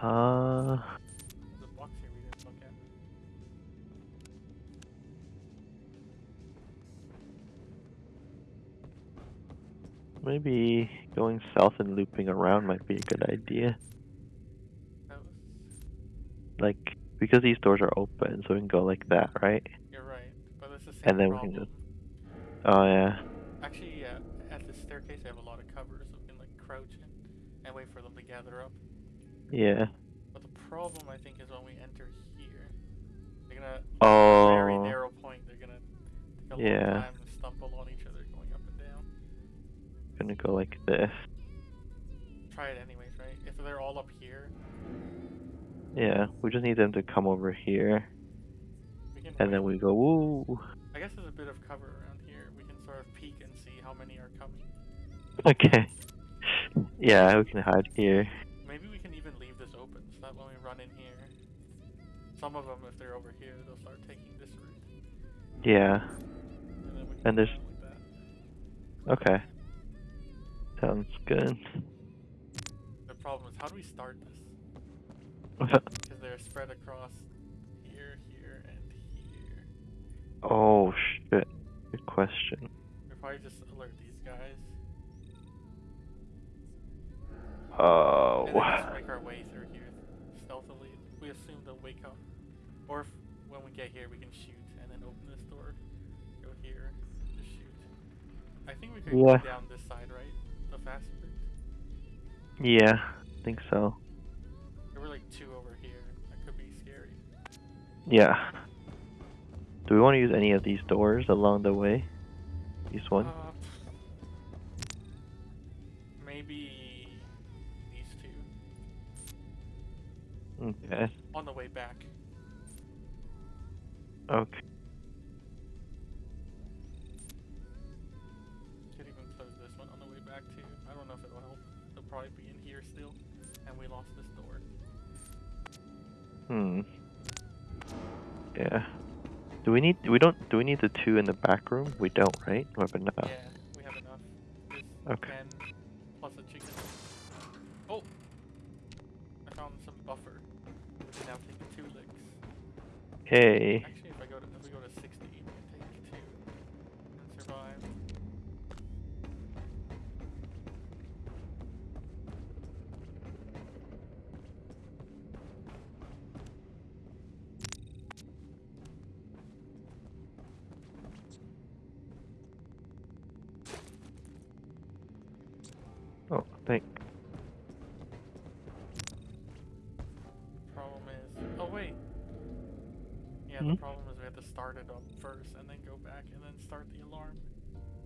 Uh, There's a box here we didn't look at. maybe going south and looping around might be a good idea. Like, because these doors are open, so we can go like that, right? you're right, but it's the same And then we can problem. Oh, yeah. Actually, yeah, at the staircase they have a lot of covers, so we can like crouch and wait for them to gather up. Yeah. But the problem I think is when we enter here, they're gonna oh. very Oh. narrow point. They're gonna take a long Yeah. time and stumble on each other going up and down. Gonna go like this. Try it anyways, right? If they're all up here, Yeah, we just need them to come over here, and then we go, woo. I guess there's a bit of cover around here. We can sort of peek and see how many are coming. Okay. Yeah, we can hide here. Some of them, if they're over here, they'll start taking this route. Yeah. And, then And there's- like. Okay. Sounds good. The problem is, how do we start this? Because they're spread across here, here, and here. oh shit. Good question. We probably just alert these guys. Oh. And make our way Or if, when we get here, we can shoot and then open this door. Go here, just shoot. I think we could Yeah. go down this side, right? The fast route. Yeah, I think so. There were like two over here. That could be scary. Yeah. Do we want to use any of these doors along the way? These one? Uh, maybe these two. Okay. On the way back. Okay. Could even close this one on the way back too. I don't know if it'll help. They'll probably be in here still. And we lost this door. Hmm. Yeah. Do we need? We don't. Do we need the two in the back room? We don't, right? We have enough. Yeah, we have enough. This Okay. 10 plus a chicken. Oh! I found some buffer. We can now take two licks. Hey. Actually,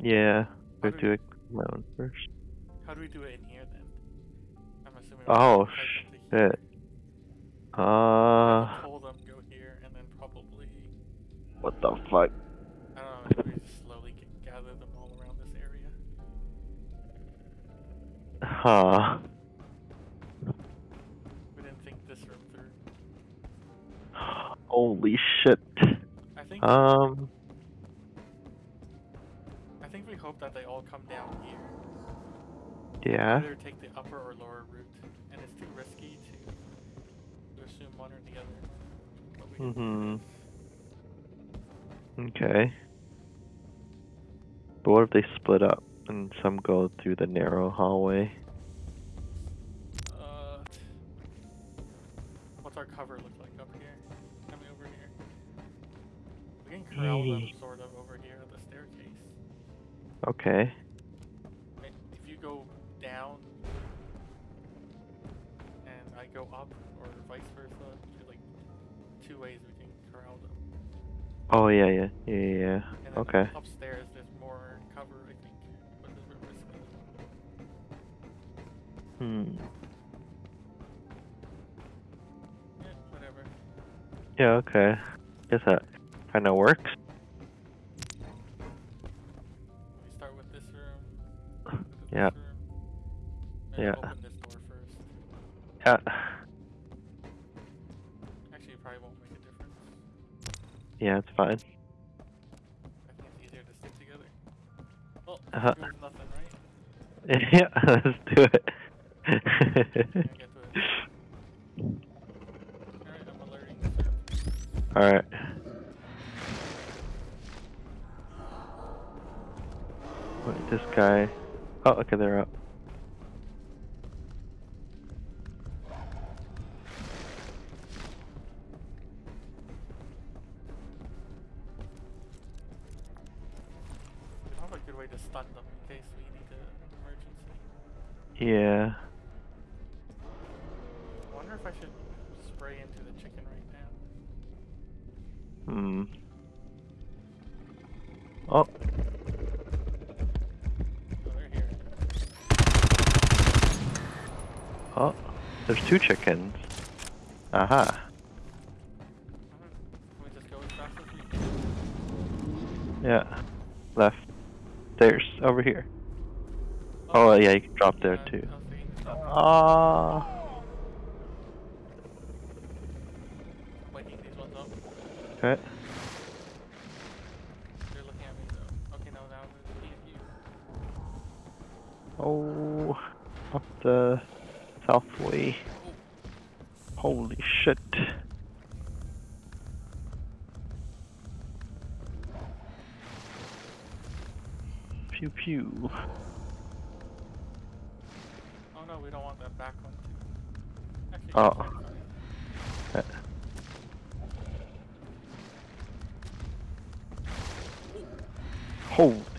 Yeah. How We do do it my own first. How do we do it in here then? I'm assuming. Oh have to type into here. shit. We Uh. to pull them, go here, and then probably What the fuck? I don't know. Maybe slowly gather them all around this area. Huh. We didn't think this room through. Holy shit. I think Um. I think we hope that they all come down here. Yeah. Either take the upper or lower route, and it's too risky to to assume one or the other. But we can do Mhm. Okay. But what if they split up and some go through the narrow hallway? Uh, what's our cover look like up here? Coming over here. We can corral them Okay. If you go down and I go up, or vice versa, there's like two ways we can corral them. Oh yeah, yeah, yeah, yeah. yeah. And then Okay. upstairs there's more cover, I think, but a bit risky. Hmm. Yeah, whatever. Yeah. Okay. Guess that kind of works. Yeah. Yeah. Yeah. Actually, probably won't make a difference. Yeah, it's fine. I think it's easier to stick together. Well, uh -huh. nothing, right? yeah, let's do it. Alright, Alright. Wait, this guy... Oh, okay, they're up. Have a good way to stun them in case we need an emergency. Yeah. I wonder if I should spray into the chicken right now. Hmm. Oh, there's two chickens. Aha. Yeah. Left. There's over here. Oh, yeah, you can drop there uh, too. Ah. Up. Okay. Oh, up the south. Holy shit. Pew pew. Oh no, we don't want that back one too. Actually, Oh. Holy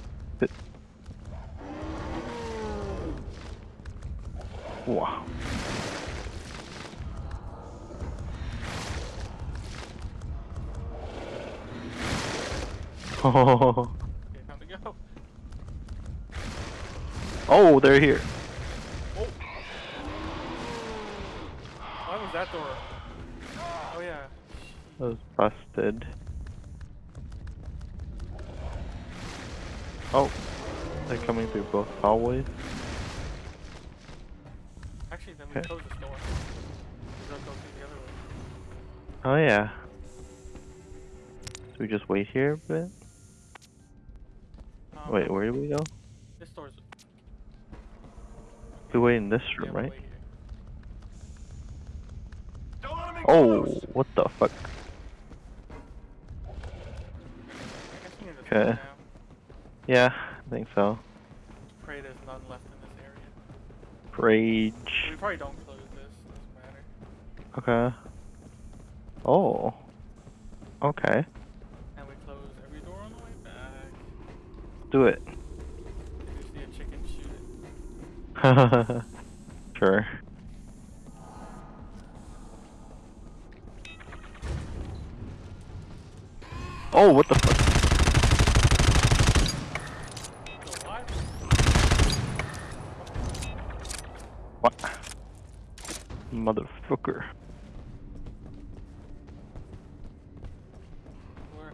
Oh, Okay, time to go. oh, they're here. Oh! Why was that door? Oh yeah. That was busted. Oh, they're coming through both hallways. Actually, then we Okay. close this door. We don't go through the other way. Oh yeah. So we just wait here a bit? Um, Wait, where do we go? This door's. We wait in this room, we'll right? wait here. Don't let him in Oh, close. what the fuck? I guess we need to Okay. okay. Yeah, I think so. Pray there's none left in this area. Rage. We probably don't close this. Doesn't matter. Okay. Oh. Okay. And we close every door on the way back. Do it. Chicken, it. sure. Oh, what the fuck? What? Motherfucker. Where?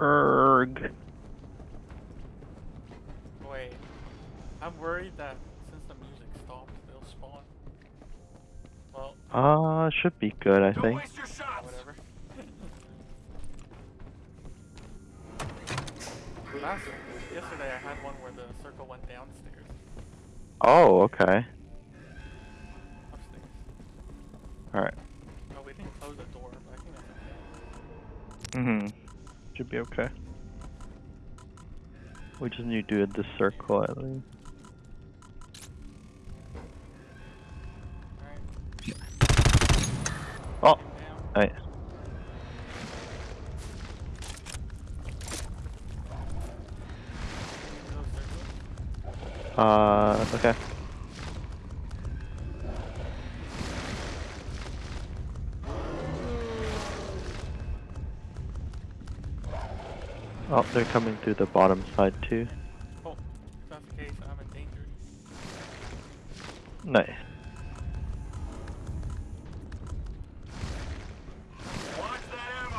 Erg. Wait. I'm worried that since the music stopped, they'll spawn. Well, Uh, should be good, I Don't think. waste your shots. whatever. Last yesterday I had one where the circle went downstairs, Oh, okay. upstairs. Alright. Oh, we didn't close the door, but I think that's okay. Mm-hmm. Should be okay. We just need to do this circle at least. Alright. Oh, Down. Into. Uh, okay. Oh, they're coming through the bottom side too.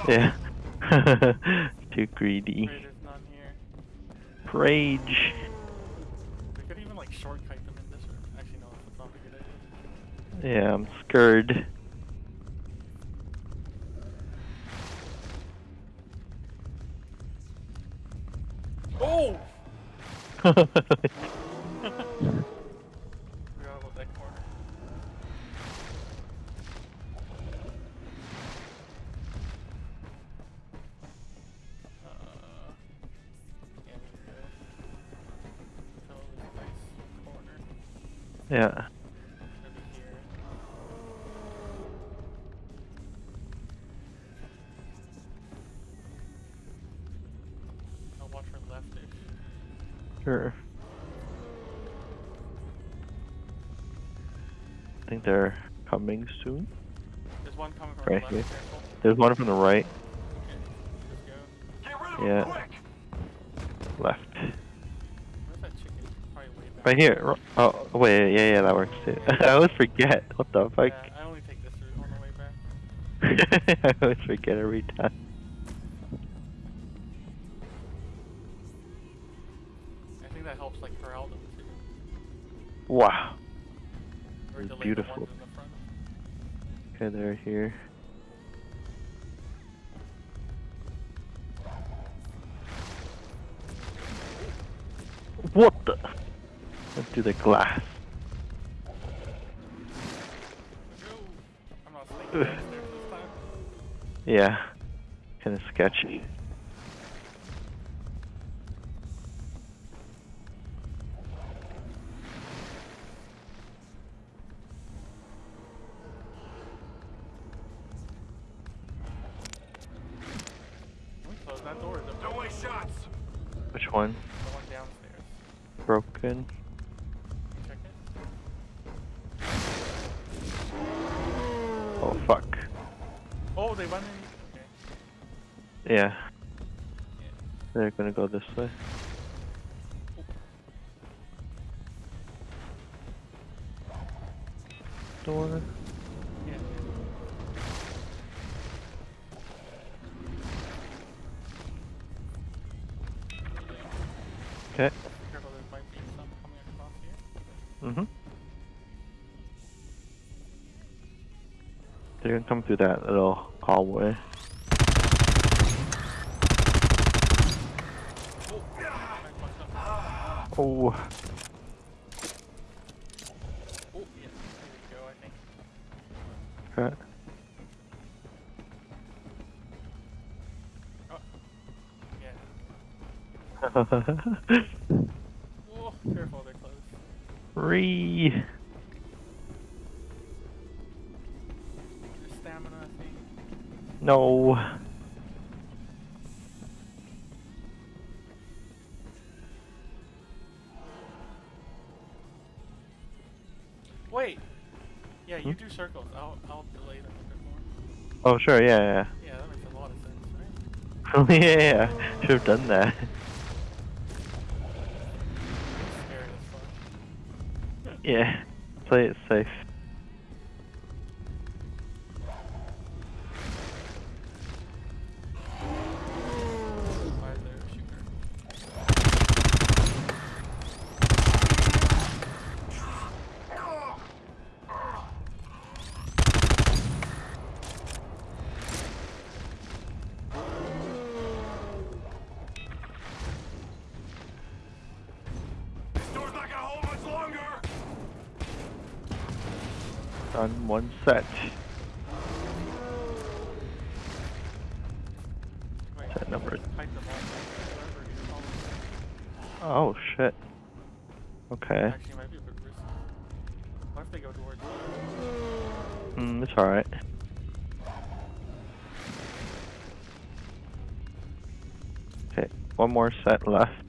Yeah. Too greedy. Pray there's none here. Rage. Could even like shortcut them in this room. Actually, no, that's not a good idea. Yeah, I'm scared. Oh! coming soon. There's one coming from Right the left. Careful. There's one from the right, Okay, let's go. Get rid of Yeah. quick! left. Where's that chicken? Probably way back. Right here. Oh, wait, yeah, yeah, that works too. I always forget. What the fuck? Yeah, I only take this route on the way back. I always forget every time. I think that helps like corral them too. Wow. Or It's delay beautiful. the ones in the front. Okay, they're here. What the? Went through the glass. Go! I'm not sneaking downstairs this time. Yeah. Kind of sketchy. This way. Oh. Careful, they're close. Re. There's stamina, I think. No. Wait! Yeah, you Hmm? do circles. I'll, I'll delay them a bit more. Oh sure, yeah, Yeah, that makes a lot of sense, right? yeah. yeah, should have done that. Yeah. Play it safe. Set. Set number-. Oh shit. Okay. Actually, it might be a bit risky. What if they go towards Mm, it's alright. Okay, one more set left.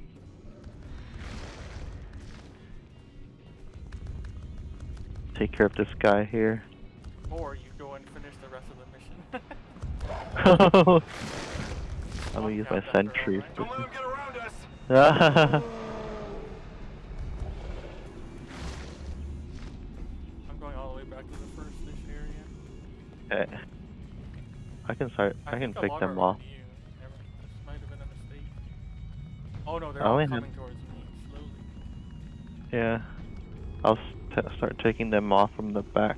Take care of this guy here. Or you go and finish the rest of the mission. I'm gonna use my Count that for sentries. alright. Don't let him get around us! I'm going all the way back to the first mission area. okay. I can start. I, can think pick them off. You. Never, this might have been a mistake. Oh no, they're I all only had- coming towards me slowly. Yeah. I'll start taking them off from the back.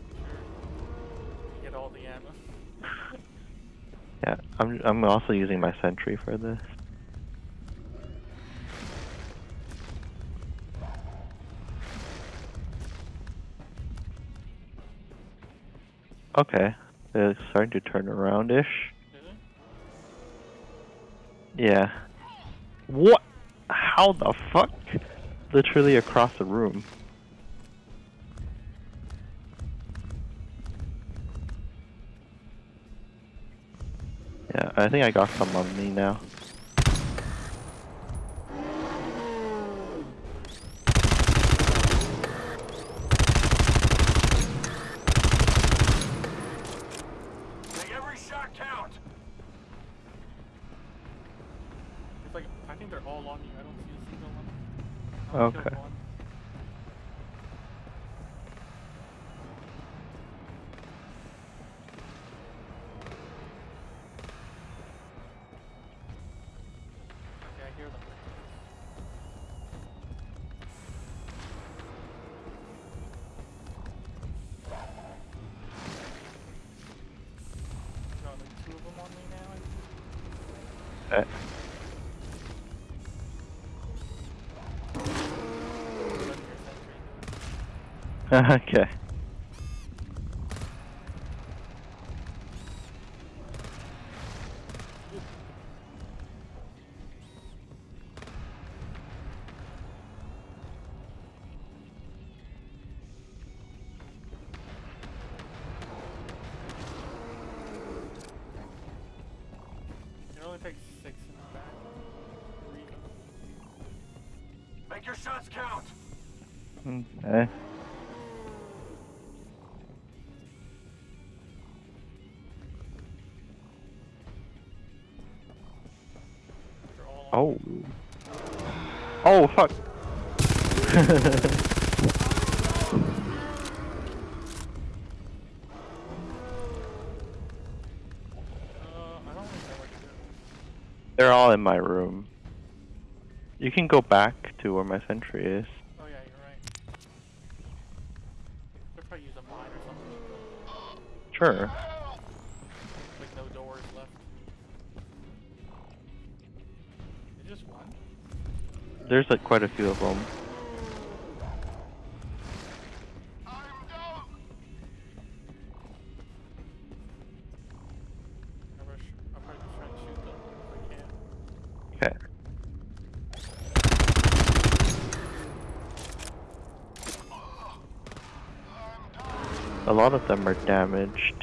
Get all the ammo. Yeah. I'm. I'm also using my sentry for this. Okay. They're starting to turn around ish. Yeah. What? How the fuck? Literally across the room. Yeah, I think I got some on me now. Think. Okay. To fuck. They're all in my room. You can go back to where my sentry is. Oh yeah, you're right. Could probably use a mine or something. Sure. There's like quite a few of them. Okay. A lot of them are damaged.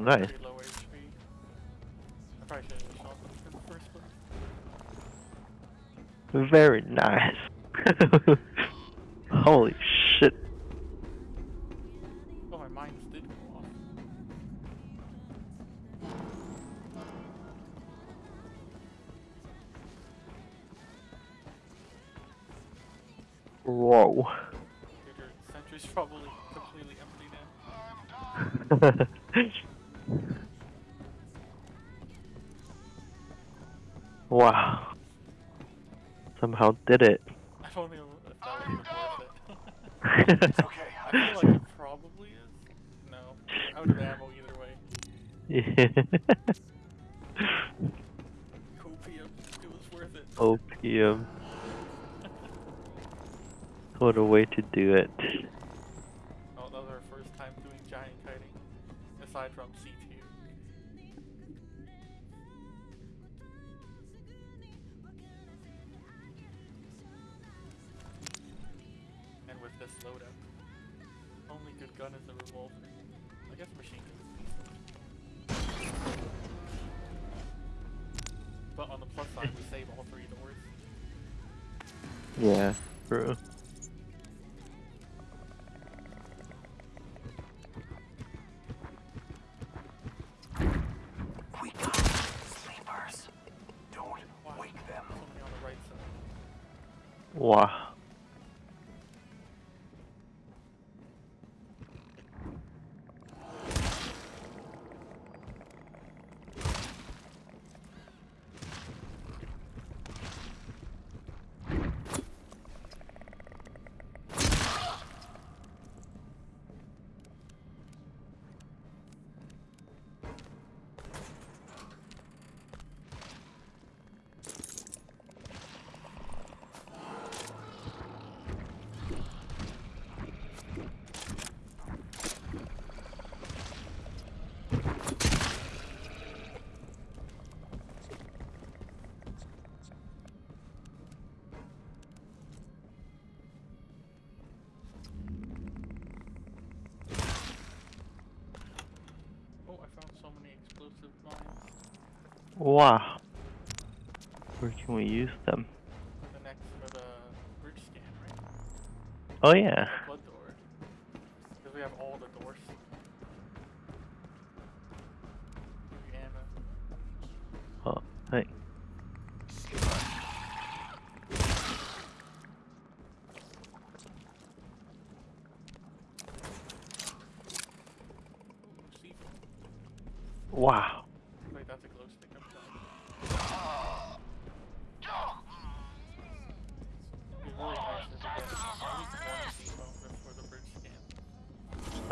Oh, place. Very nice. Holy shit. Oh, my mines did go off. Whoa. Your sentry's probably completely empty now. wow. Somehow did it. I don't know if that was worth it. It's okay. I feel like it probably is. No. Out of ammo either way. yeah. Copium. It was worth it. Opium. What a way to do it. Wow. Where can we use them? The next for the bridge scan, right? Oh yeah.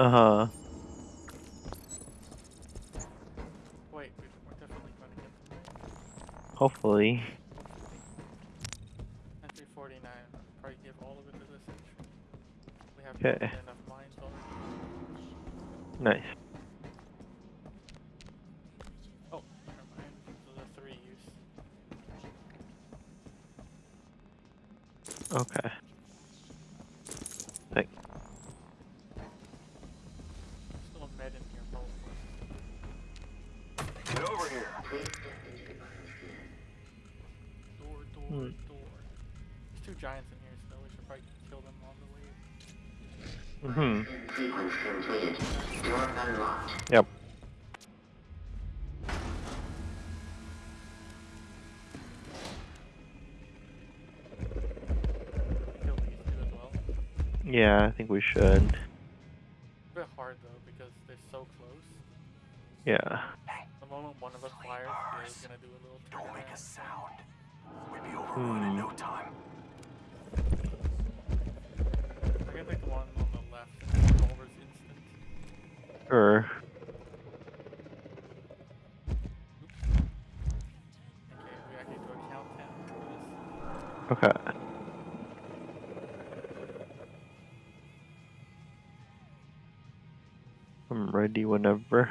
Uh huh. Mhm. Sequence completed. Door unlocked. Yep. Kill these two as well. Yeah, I think we should. A bit hard though, because they're so close. Yeah. The moment one of us fires, the other's gonna do a little Don't make a sound. We'd be overrun in Hmm. no time. I can take the one this. Okay. I'm ready whenever.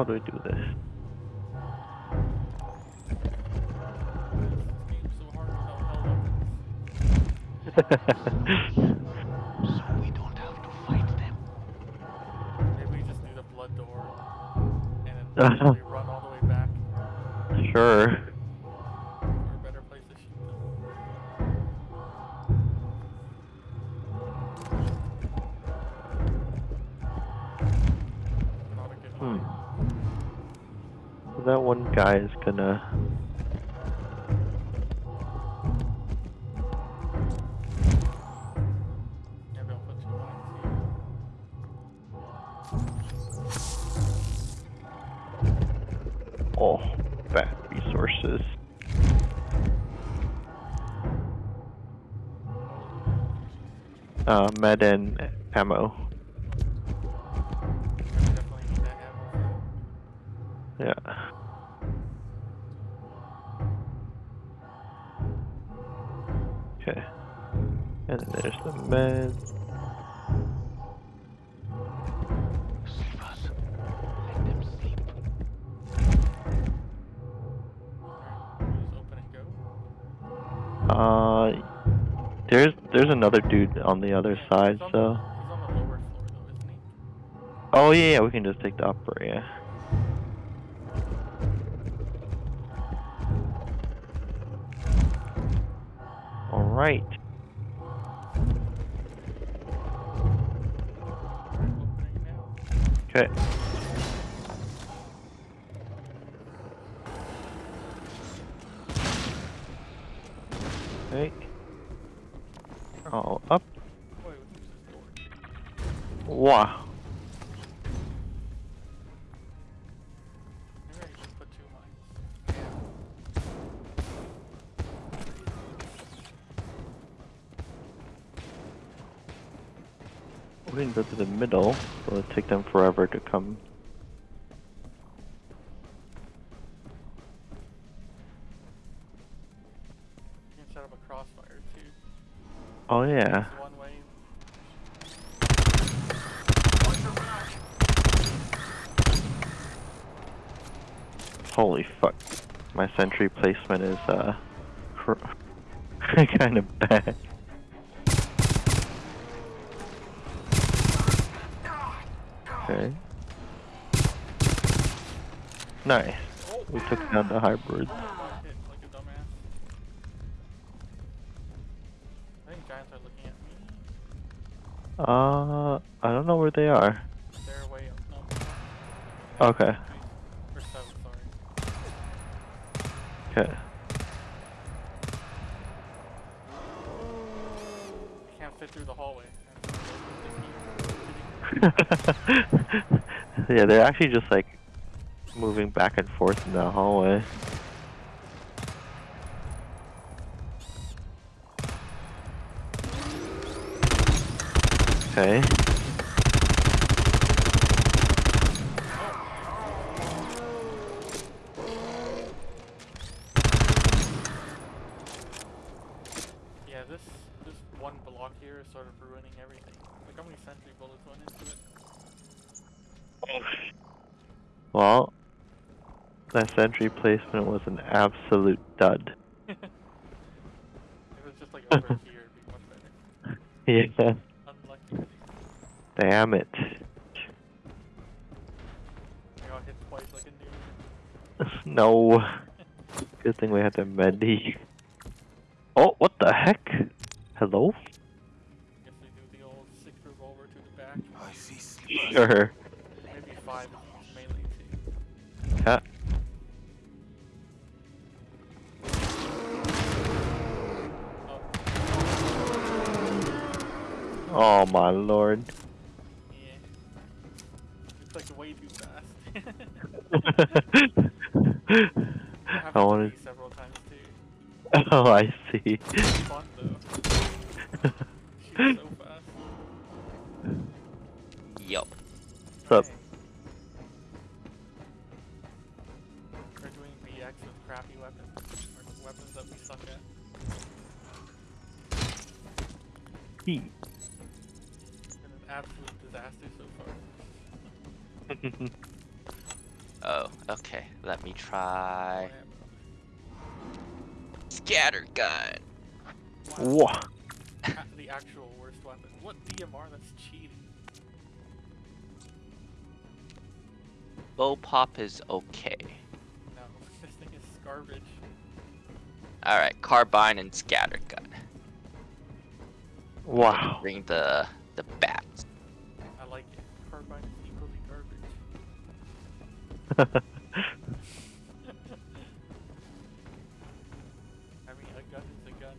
how do I do this? This so hard without hell weapons. So we don't have to fight them. Maybe we just do the blood door and then we run all the way back sure. Guy is gonna. Oh, bad resources. Uh, med and ammo. Another dude on the other side. So. the, he's on the lower floor though, isn't he? Oh yeah, yeah, we can just take the upper. Yeah. Alright, We can go to the middle, so it'll take them forever to come. You can set up a crossfire too. Oh yeah. One way. Holy fuck. My sentry placement is uh kind of bad. Okay. Nice. We took down the hybrids. I hit like a dumbass. I think giants are looking at me. Uh, I don't know where they are. They're way up. No. Okay. Or south, sorry. Okay. Can't fit through the hallway. yeah, they're actually just like moving back and forth in the hallway. Okay. Yeah, this this one block here is sort of ruining everything. Like how many sentry bullets went into it. Oh. Well, that sentry placement was an absolute dud. if it was just like over here, it'd be much better. Yeah. Damn it. No. Good thing we had the medi. Oh, what the heck? Hello? Sure. Maybe five it's melee. Yeah. Oh, Oh my lord. I wanted. to me several times too. Oh, I see. It's fun though. So fast. Yup. What's up? We're doing BX with crappy weapons. Or weapons that we suck at. He. Been an absolute disaster so far. Oh, okay. Let me try Wham. scatter gun. Whoa. The actual worst weapon. What DMR? That's cheating. Bullpup is okay. No, this thing is garbage. All right, carbine and scatter gun. Wow. Bring the the bats. I mean, a gun is a gun.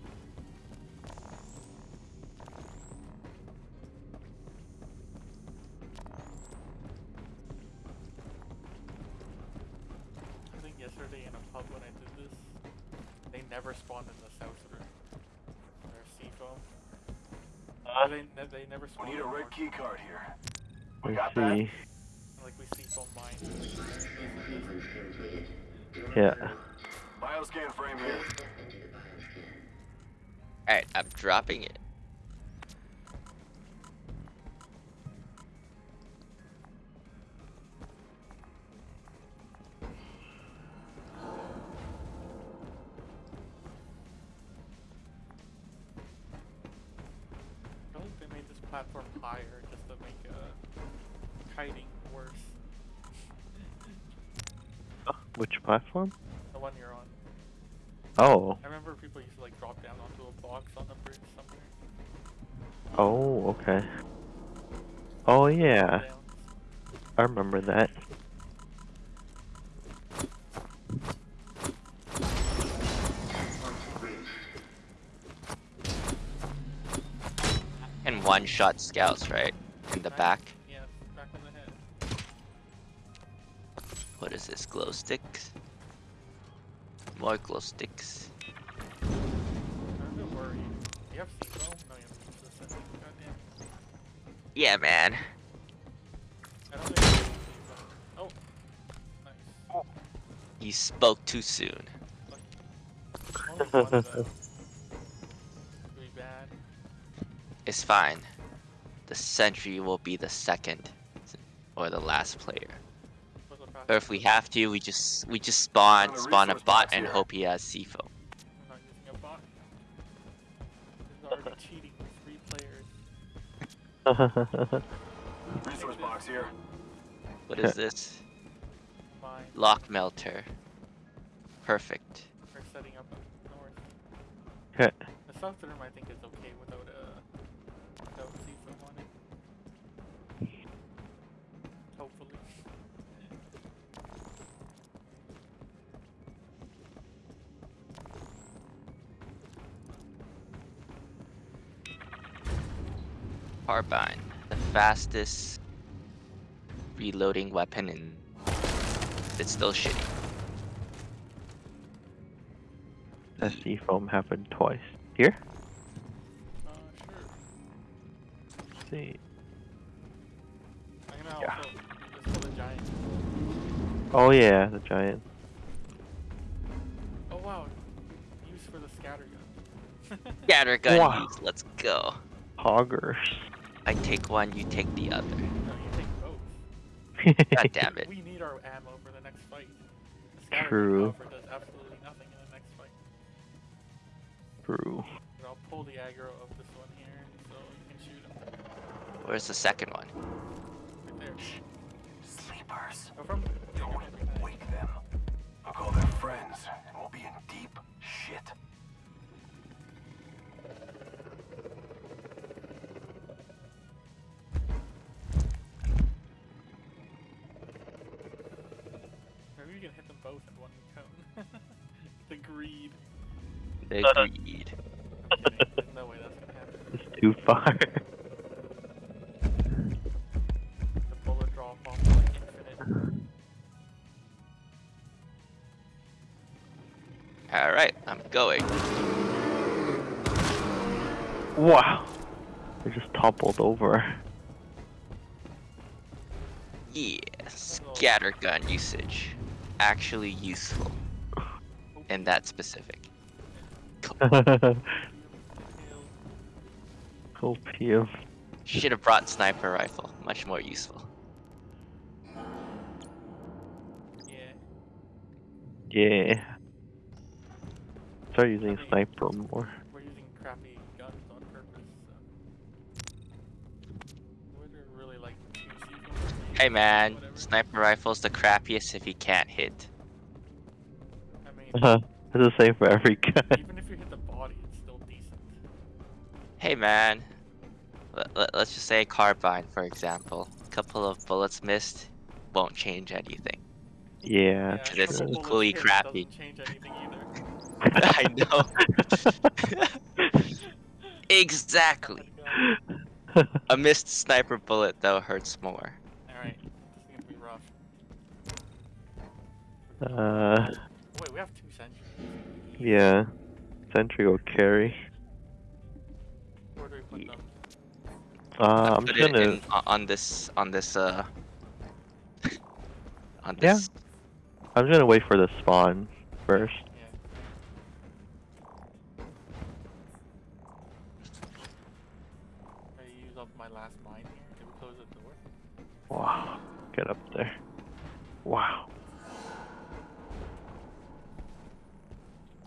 I think yesterday in a pub when I did this, they never spawned in the south room. Their C-foam. They, ne- they never We spawned need in a the red north. key card here. We got that? see. Like Yeah. unlocked. Bioscan frame here. Step into the bioscan. All right, I'm dropping it. Platform? The one you're on. Oh. I remember people used to like drop down onto a box on the bridge somewhere. Oh, okay. Oh yeah, I remember that. Point. And one shot scouts, right? In the back. Yeah, back in the head. What is this? Glow sticks? Glow sticks. I'm a bit worried. You have C-foam? No, you have this thing. Goddamn. Yeah, man. I don't think I have C-foam. Oh. You spoke too soon. Only one of them. Really bad. It's fine. The sentry will be the second or the last player. Was the fastest Or if we have to, we just we just spawn a spawn a bot and here. hope he has C-foam. I'm not using a bot. This is already cheating with three players. Resource box here. What is this? Lock melter. Perfect. We're setting up up north. The south room I think is okay without Carbine. The fastest reloading weapon in it's still shitty. That C-foam happened twice. Here? Uh, sure. Let's see. I'm gonna Yeah. also the giant. Oh yeah, the giant. Oh wow. Use for the scatter gun. Scatter gun Wow. use, let's go. Hoggers. I take one, you take the other. no, you take both. God damn it. We need our ammo for the next fight. The True. does absolutely nothing in the next fight. True. But I'll pull the aggro of this one here, so you can shoot him. Where's the second one? Right there. Sleepers. Go from Don't wake them. I'll call them friends, both in one cone. the greed. The uh, greed. I'm. There's no way that's gonna happen. It's too far. The bullet drop off like infinite. Alright, I'm going. wow. They just toppled over. Yeah, scatter gun usage. Actually useful. In that specific. Inhale. Opium. Should have brought sniper rifle. Much more useful. Yeah. Yeah. Start using sniper more. Hey man, whatever. sniper rifle's the crappiest if you can't hit. I mean, Uh, it's the same for every gun. even if you hit the body, it's still decent. Hey man, let, let, us just say carbine for example. A couple of bullets missed won't change anything. Yeah, Cause a it's equally hit crappy. Doesn't change anything either. I know. exactly. A missed sniper bullet though hurts more. Alright, this is gonna be rough. uh, Wait, we have two sentries. yeah. Sentry will carry. Where do we put them? Uh, I'm Put gonna. in, on- on this on this uh on this. Yeah. I'm just gonna wait for the spawn first. Mine here. Did we close the door? Wow. Get up there. Wow.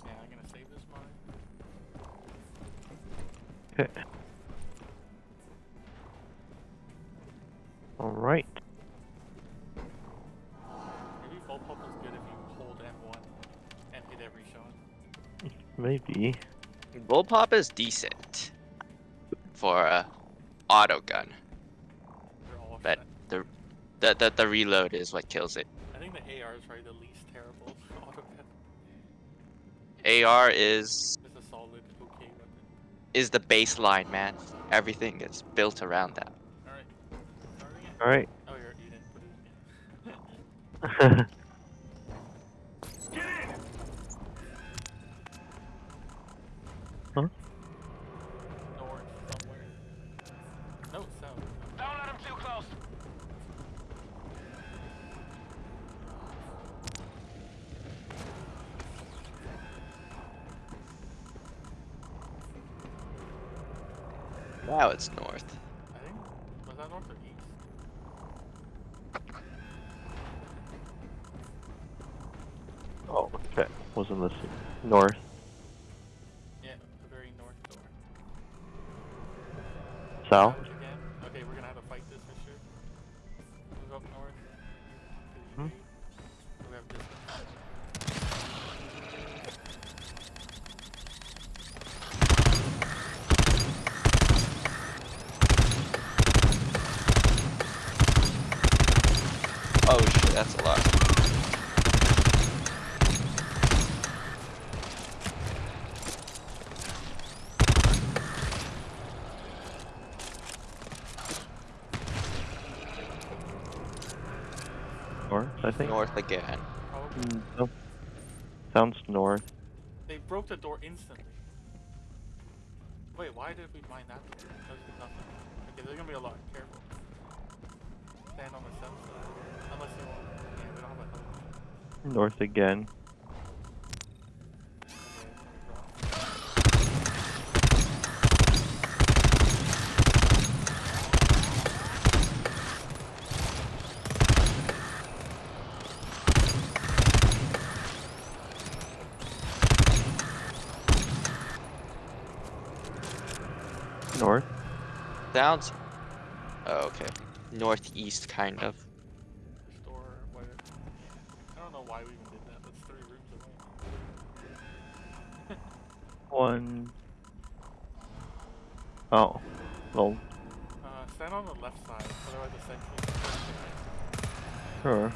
Yeah, I'm gonna save this mine. Okay. Alright. Maybe bullpup is good if you hold M1 and hit every shot. Maybe. bullpup is decent for a auto gun. But the the the, the reload is what kills it. I think the AR is probably the least terrible autogun. AR is It's a solid, okay weapon. is the baseline, man. Everything is built around that. All right. All right. Oh, you're, you didn't put it in. Now it's north. I think. Was that north or east? oh, okay. Wasn't listening. North. Yeah, the very north door. South. I think. North again. Probably. Mm, no. Sounds north. They broke the door instantly. Wait, why did we mine that door? Because nothing. Okay, there's gonna be a lot. Careful. Stand on the south side. Unless you want. Yeah, we don't have a. North again. Sounds. Oh, okay. Northeast, kind of. Restore, whatever. I don't know why we even did that. That's three rooms away. One. Oh. Well, Uh, stand on the left side, otherwise the sentry. sure.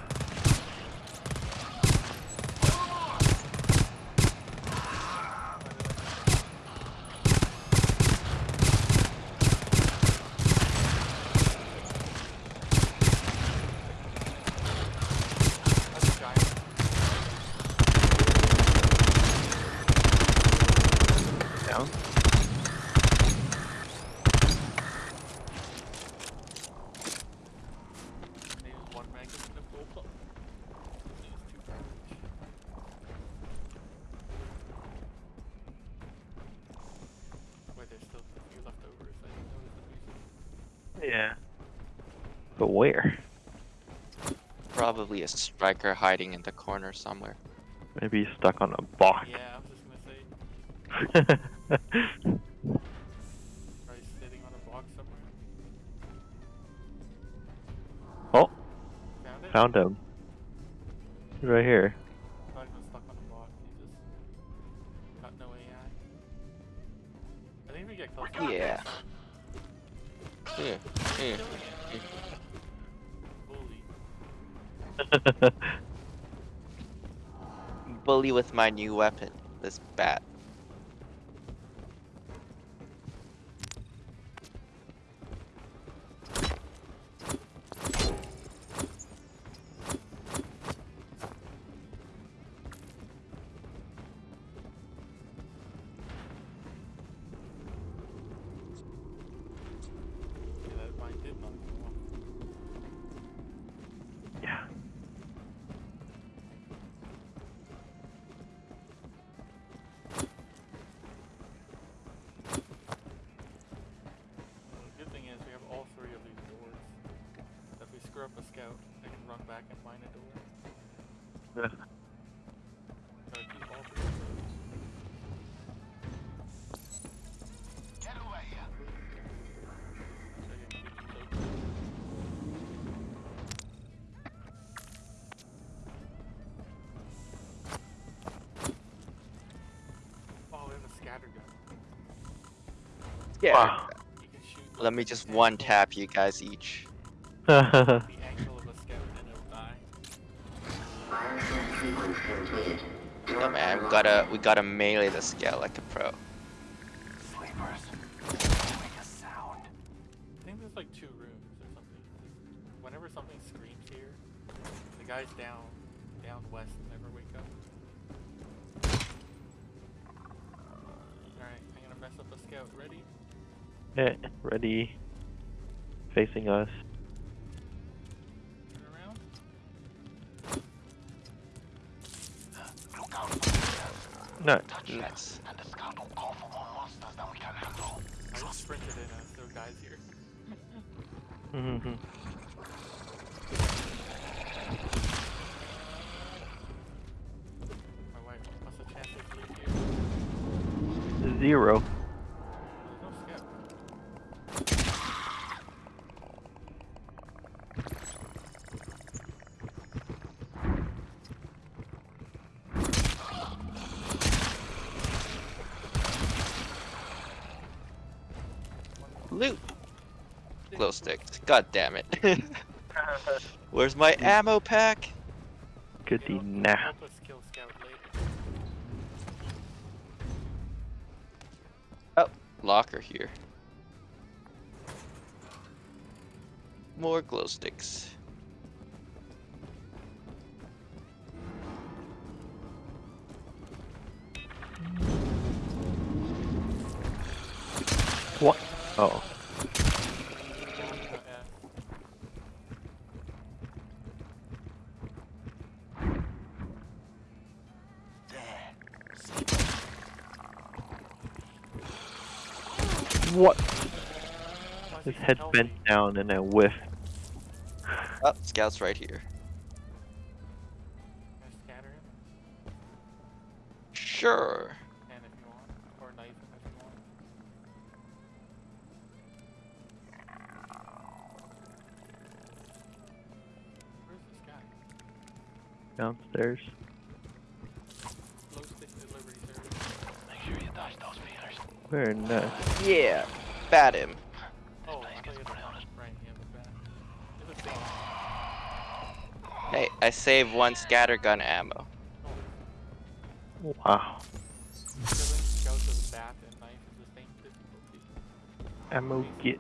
That's a giant. Down. They use one magazine of gold. But where? Probably a striker hiding in the corner somewhere. Maybe he's stuck on a box. Yeah, I was just gonna say, probably sitting on a box somewhere. oh, Found it? found him. He's right here. Thought he stuck on a box. He just got no AI. I think we get close. to Yeah. Yeah. yeah. Bully. With my new weapon, this bat. Let me just one tap you guys each. The angle of a scout and it'll die. Bioscan sequence completed. Oh man, we gotta we gotta melee the scale like a pro. Sleepers. Make a sound. I think there's like two rooms or something. Whenever something screams here, the guys down down west never wake up. Alright, I'm gonna mess up a scout. Ready? Eh, ready. Facing us. Turn around. Look out for yourself. No. Touch them, and the scout will call for more monsters than we can handle. I just sprinted in as there guys here. Mhm. My wife, what's the chance of blue here? Zero. God damn it. Where's my mm. ammo pack? Goody It'll- it'll nah. help us kill scout later. Oh, locker here. More glow sticks. What? Oh. What? His he head bent down and I whiff. Oh, scout's right here. Can I scatter him? Sure. Can Very nice. Yeah. Bat him. Oh, place I thought gets you had pretty the honest. right hand with that. It's a thing. Hey, I saved one scattergun ammo. Oh, Wow. killing scouts with a bat and knife is the same difficulty. Ammo get.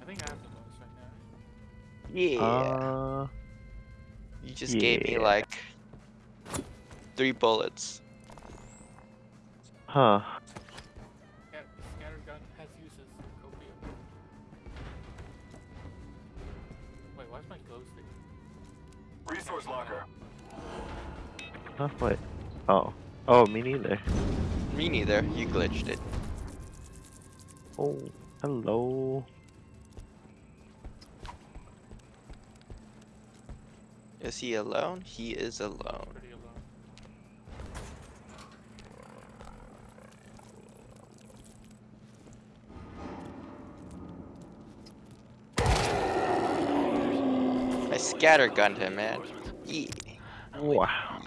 I think I have the most right now. Yeah. Uh, you just gave me like three bullets. huh. Huh? Wait. Oh. Oh, me neither. Me neither. You glitched it. Oh, hello. Is he alone? He is alone. I scattergunned him, man. Yeah. Wow.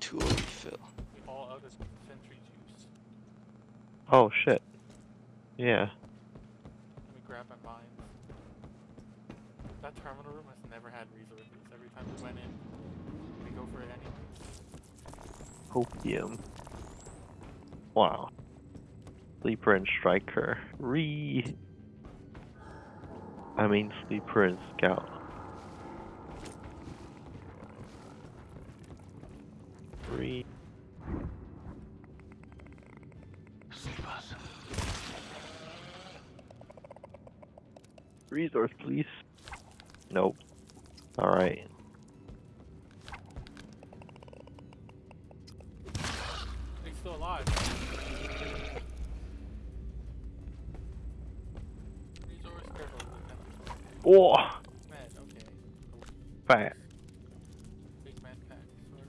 Tool refill. Out juice. Oh shit. Yeah. Let me grab my mines. That terminal room has never had resources. Every time we went in, we go for it anyway. Opium. Wow. Sleeper and Striker. Re. I mean, Sleeper and Scout. Re. Resource, please. Nope. Alright. He's still alive. Resource careful. Oh! Man, okay. Fat. Big man pack, sort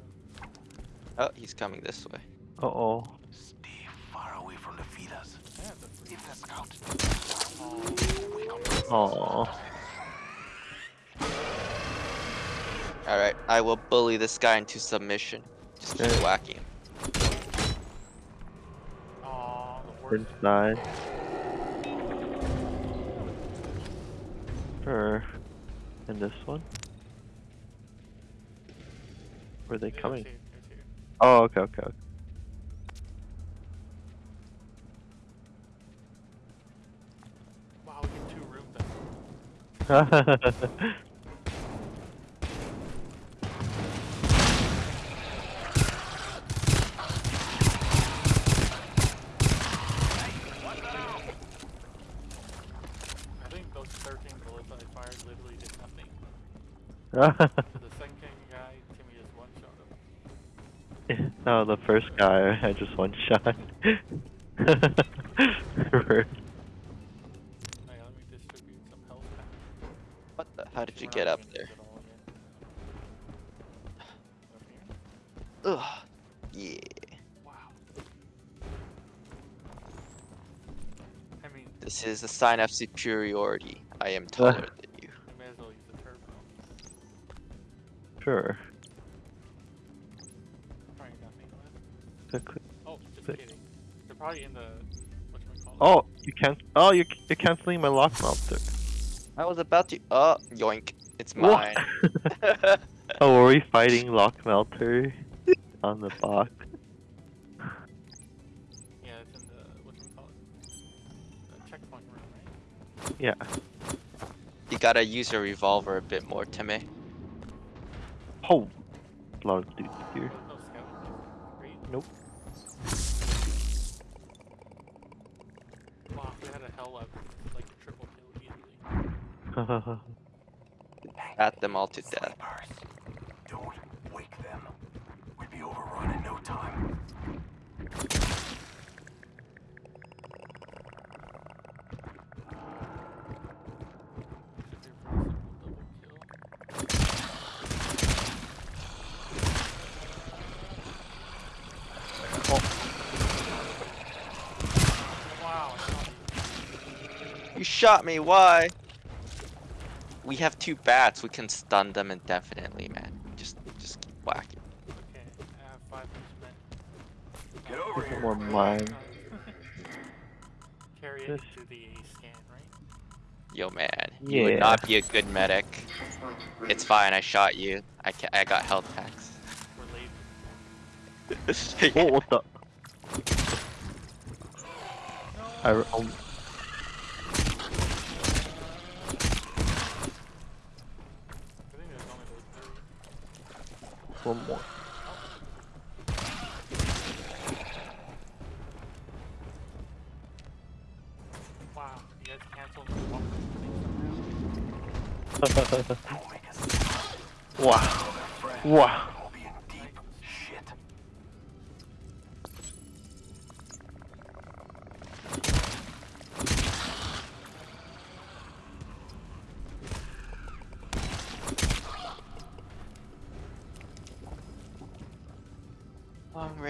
of. Oh, he's coming this way. Uh oh. Stay far away from the feeders. Yeah, that's pretty If the scout Oh, wake up Aw. Alright, I will bully this guy into submission. Just keep Yeah. whacking him. oh, the worst. Inside. And this one? Where are they coming? two, there's two. Oh, okay, okay, okay. The second guy, Timmy just one shot him. no, the first guy, I just one shot. How did you get up there? this at all yet. Up here? Ugh. Yeah. Wow. I mean, This is a sign of superiority. I am taller than you. we may as well use the turbo. Sure. Probably nothing left. Quick, quick. Oh, just Quick. kidding. They're probably in the whatchamacallit. Oh, you can't. Oh, you're, you're canceling my lock melter. I was about to. Oh, yoink. It's What? mine. oh, were we fighting lock melter on the box? Yeah, it's in the whatchamacallit. The checkpoint room, right? Yeah. you gotta use your revolver a bit more, Timmy. Oh, a lot of dudes here. Oh, There's no Nope. Wow, we had a hell lab, it's like a triple kill easily. At them all to death. Sleepers. Don't wake them. We'd be overrun in no time. Should be a pretty simple double kill. Wow, I shot you. You shot me, why? We have two bats, we can stun them indefinitely, man. Just just keep whacking. Okay, I have five minutes Get over Get here. more mine. Carry it to the scan, right? Yo man, you would not be a good medic. It's fine, I shot you. I ca- I got health packs. We're late. Oh, what the? I, um, I think there's only those three. One more. Wow, you guys canceled my walk thing somehow. Don't make us wow. Wow.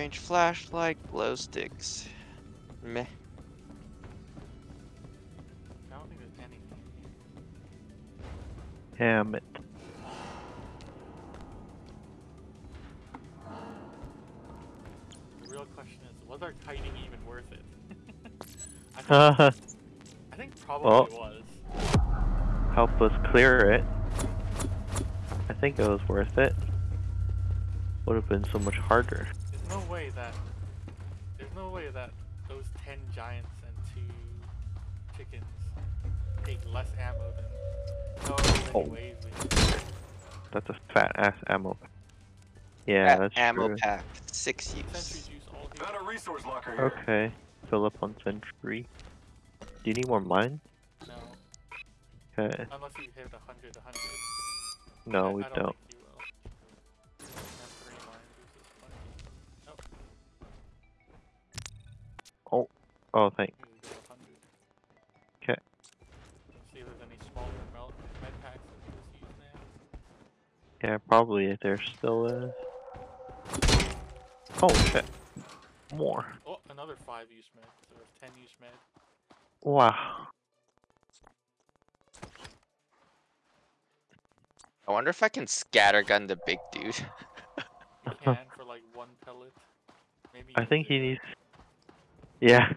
Range flashlight, glow sticks. Meh. I don't think there's anything. Damn it. The real question is, was our kiting even worth it? I, think, Uh, I think probably Well. was. help us clear it. I think it was worth it. Would have been so much harder. There's no way that there's no way that those ten giants and two chickens take less ammo than Oh. waves we That's a fat ass ammo. pack. Yeah, That that's ammo true. pack, six Sentry use. juice all a resource locker here. Okay. Fill up on sentry. Do you need more mine? No, Okay. unless you hit a hundred, a hundred. No, I- we I don't. don't. Oh, we just use now. Yeah, probably if there still is. Oh shit. More. Oh, another five use med. So ten use med. Wow. I wonder if I can scattergun the big dude. You can for like one pellet. Maybe. I think he needs. Yeah.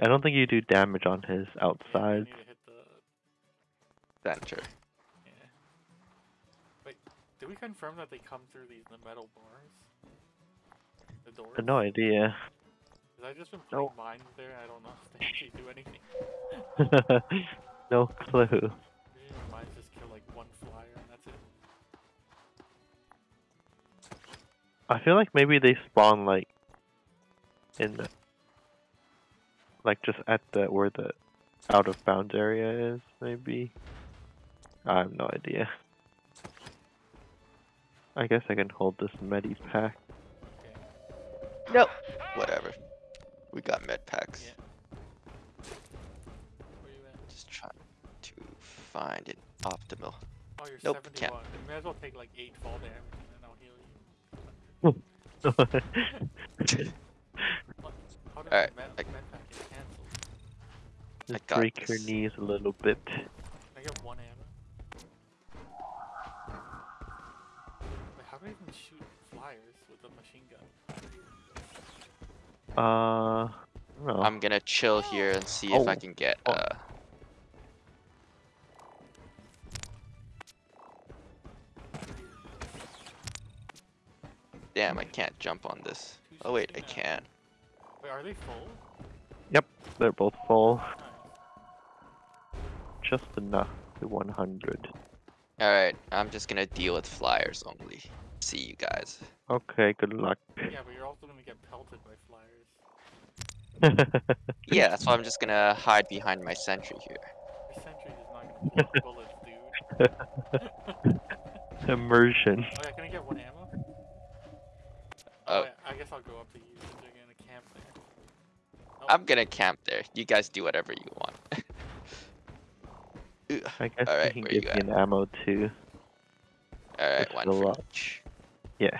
I don't think you do damage on his yeah, outside. need to hit the Center. Yeah. Wait, did we confirm that they come through these the metal bars? The doors? No idea. Cause I just been putting No. mines there. I don't know if they actually do anything. no clue. Usually mines just kill like one flyer and that's it. I feel like maybe they spawn like in the like just at the where the out of bounds area is, maybe. I have no idea. I guess I can hold this medi pack. Nope. Whatever. We got med packs. Yeah. Where you at? Just trying to find an optimal. Oh, you're Nope, 71. can't. You may as well take like 8 fall damage and then I'll heal you. What? How did Alright, the med, I- med pack get cancelled? Just got break your knees a little bit. I get one ammo. Wait, how do I even shoot flyers with a machine gun? Uh, no. I'm gonna chill here and see if I Oh. can get Oh. uh Damn, I can't jump on this. Oh wait, I can. Wait, are they full? Yep, they're both full. Nice. Just enough to 100. Alright, I'm just gonna deal with flyers only. See you guys. Okay, good luck. Yeah, but you're also gonna get pelted by flyers. Yeah, that's why I'm just gonna hide behind my sentry here. Your sentry is not gonna block bullets, dude. Immersion. Oh yeah, can I get one ammo? Oh. oh. yeah, I guess I'll go up to you since you're gonna camp there. Oh, I'm gonna camp there. You guys do whatever you want. Ugh, I guess Alright, we can give you an ammo too. Alright, Let's one fill for up. each. Yeah.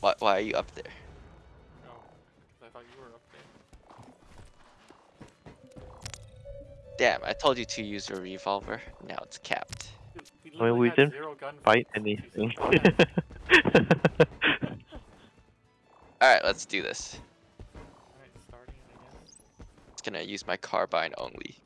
Why, why are you up there? Oh, 'cause I thought you were up there. Damn, I told you to use your revolver. Now it's capped. Dude, we I mean, we didn't zero gun Fight anything. Alright, let's do this. Alright, starting it again. Just gonna use my carbine only.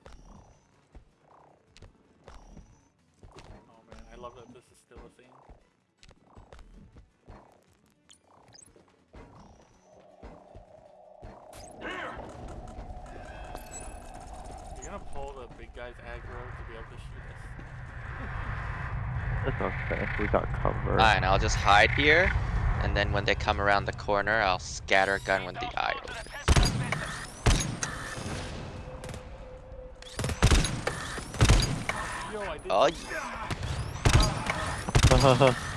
Gonna pull the big guy's aggro to be able to shoot us. That's okay. We got cover. Fine, I'll just hide here. And then when they come around the corner, I'll scatter gun when the eye opens. Yo, I did Oh, y-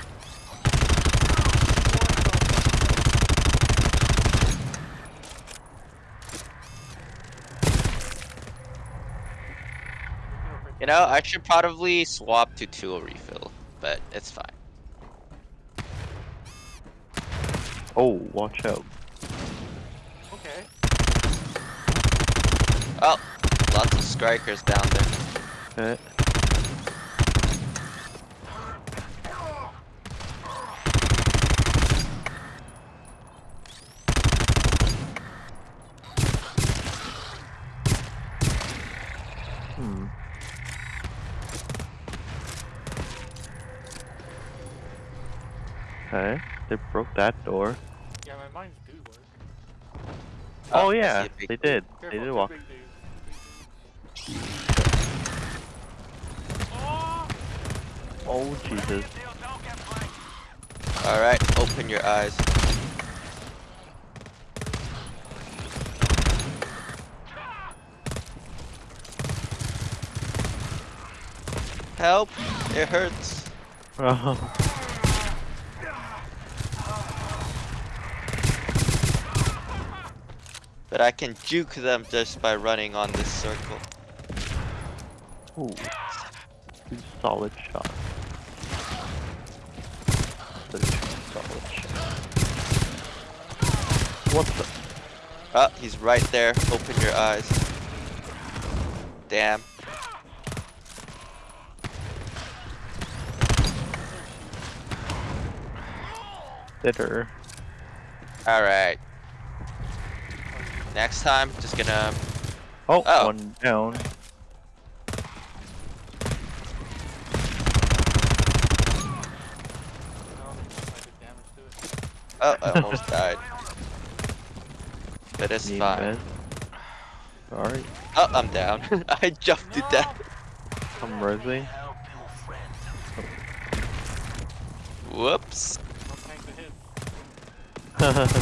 you know, I should probably swap to tool refill, but it's fine. Oh, watch out. Okay. Oh, lots of strikers down there. Okay. Hmm. Okay, they broke that door. Yeah, my mines do work. Oh, oh I see yeah, they boat. did. Careful, They did walk. Oh! Oh Jesus. Alright, open your eyes. Help! It hurts. Oh. But I can juke them just by running on this circle. Ooh. Solid two solid shots. What the? Oh, he's right there. Open your eyes. Damn. Bitter. Alright. Next time, just gonna. Oh, Oh. one down. I don't think I did damage to it. Oh, I almost died. But it's Need fine. med. Sorry, Oh, I'm down. I jumped to death. I'm resing. Help you, friend. Whoops. No tank to hit.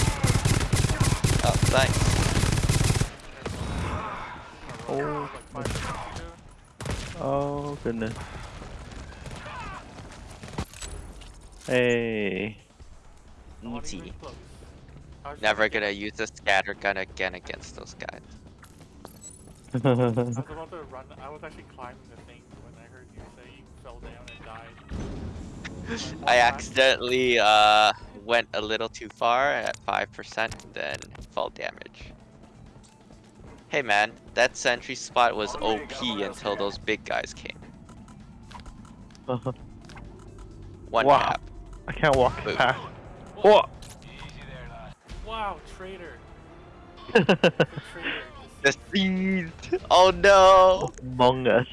Oh, thanks. Oh, Like five seconds ago. oh goodness. Hey. Not Easy. close. I was Never gonna use a scatter gun again against those guys. I was about to run. I was actually climbing the thing when I heard you say you fell down and died. I accidentally uh went a little too far at 5% then fall damage. Hey man, that sentry spot was OP until those big guys came. One Wow. tap. I can't walk Boom. past. Whoa, What? Wow, traitor. The traitor. Deceived! Oh no! Among Us.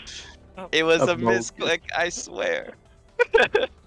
Oh. It was a Among Us. misclick, I swear.